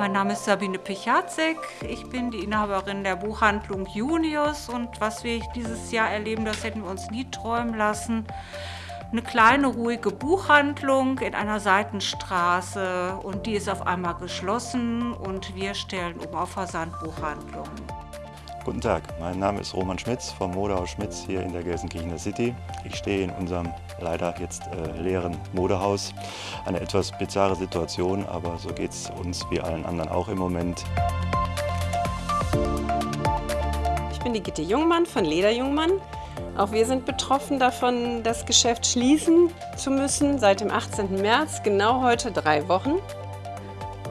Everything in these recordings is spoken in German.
Mein Name ist Sabine Pichazek. Ich bin die Inhaberin der Buchhandlung Junius und was wir dieses Jahr erleben, das hätten wir uns nie träumen lassen. Eine kleine, ruhige Buchhandlung in einer Seitenstraße und die ist auf einmal geschlossen und wir stellen um auf Versandbuchhandlungen. Guten Tag, mein Name ist Roman Schmitz vom Modehaus Schmitz hier in der Gelsenkirchener City. Ich stehe in unserem leider jetzt äh, leeren Modehaus. Eine etwas bizarre Situation, aber so geht es uns wie allen anderen auch im Moment. Ich bin die Gitte Jungmann von Leder Jungmann. Auch wir sind betroffen davon, das Geschäft schließen zu müssen seit dem 18. März, genau heute drei Wochen.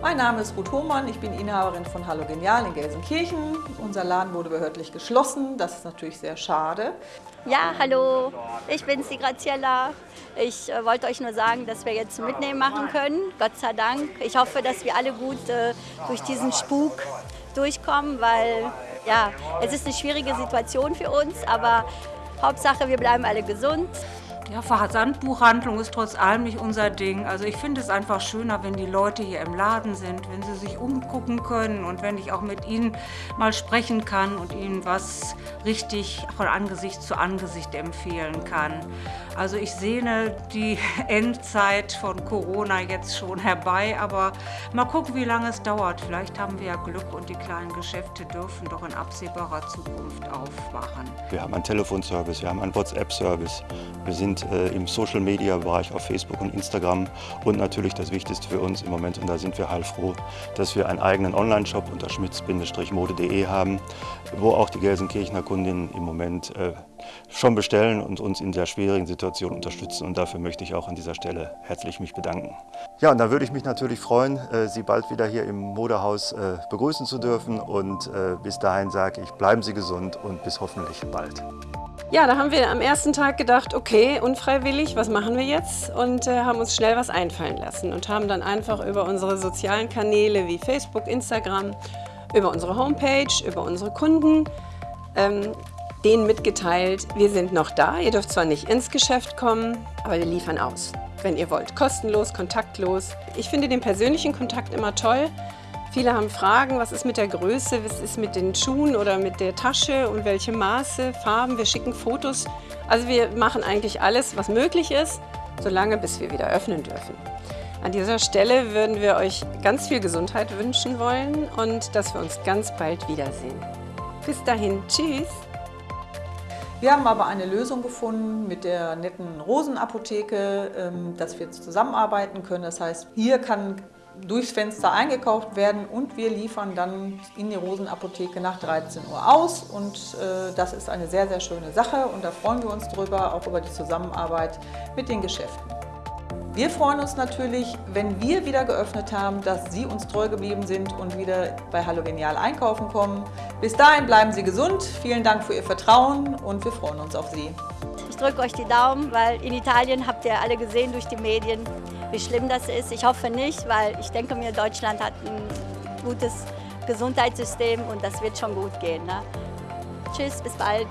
Mein Name ist Ruth Hohmann, ich bin Inhaberin von Hallo Genial in Gelsenkirchen. Unser Laden wurde behördlich geschlossen, das ist natürlich sehr schade. Ja, hallo, ich bin die Graziella. Ich äh, wollte euch nur sagen, dass wir jetzt mitnehmen machen können, Gott sei Dank. Ich hoffe, dass wir alle gut äh, durch diesen Spuk durchkommen, weil ja, es ist eine schwierige Situation für uns, aber Hauptsache, wir bleiben alle gesund. Ja, Versandbuchhandlung ist trotz allem nicht unser Ding. Also ich finde es einfach schöner, wenn die Leute hier im Laden sind, wenn sie sich umgucken können und wenn ich auch mit ihnen mal sprechen kann und ihnen was richtig von Angesicht zu Angesicht empfehlen kann. Also ich sehne die Endzeit von Corona jetzt schon herbei, aber mal gucken, wie lange es dauert. Vielleicht haben wir ja Glück und die kleinen Geschäfte dürfen doch in absehbarer Zukunft aufwachen. Wir haben einen Telefonservice, wir haben einen WhatsApp-Service, wir sind äh, im Social-Media-Bereich auf Facebook und Instagram und natürlich das Wichtigste für uns im Moment, und da sind wir heilfroh, dass wir einen eigenen Online-Shop unter schmitz-mode.de haben, wo auch die Gelsenkirchener Kundinnen im Moment äh, schon bestellen und uns in der schwierigen Situation unterstützen. Und dafür möchte ich auch an dieser Stelle herzlich mich bedanken. Ja, und da würde ich mich natürlich freuen, äh, Sie bald wieder hier im Modehaus äh, begrüßen zu dürfen. Und äh, bis dahin sage ich, bleiben Sie gesund und bis hoffentlich bald. Ja, da haben wir am ersten Tag gedacht, okay, unfreiwillig, was machen wir jetzt? Und äh, haben uns schnell was einfallen lassen und haben dann einfach über unsere sozialen Kanäle wie Facebook, Instagram, über unsere Homepage, über unsere Kunden, ähm, denen mitgeteilt, wir sind noch da, ihr dürft zwar nicht ins Geschäft kommen, aber wir liefern aus, wenn ihr wollt. Kostenlos, kontaktlos. Ich finde den persönlichen Kontakt immer toll, Viele haben Fragen, was ist mit der Größe, was ist mit den Schuhen oder mit der Tasche und welche Maße, Farben. Wir schicken Fotos. Also wir machen eigentlich alles, was möglich ist, solange bis wir wieder öffnen dürfen. An dieser Stelle würden wir euch ganz viel Gesundheit wünschen wollen und dass wir uns ganz bald wiedersehen. Bis dahin, tschüss! Wir haben aber eine Lösung gefunden mit der netten Rosenapotheke, ähm, dass wir zusammenarbeiten können. Das heißt, hier kann durchs Fenster eingekauft werden und wir liefern dann in die Rosenapotheke nach 13 Uhr aus und äh, das ist eine sehr, sehr schöne Sache und da freuen wir uns drüber, auch über die Zusammenarbeit mit den Geschäften. Wir freuen uns natürlich, wenn wir wieder geöffnet haben, dass Sie uns treu geblieben sind und wieder bei Hallo Genial einkaufen kommen. Bis dahin bleiben Sie gesund, vielen Dank für Ihr Vertrauen und wir freuen uns auf Sie. Ich drücke euch die Daumen, weil in Italien habt ihr alle gesehen durch die Medien, wie schlimm das ist. Ich hoffe nicht, weil ich denke mir, Deutschland hat ein gutes Gesundheitssystem und das wird schon gut gehen. Ne? Tschüss, bis bald.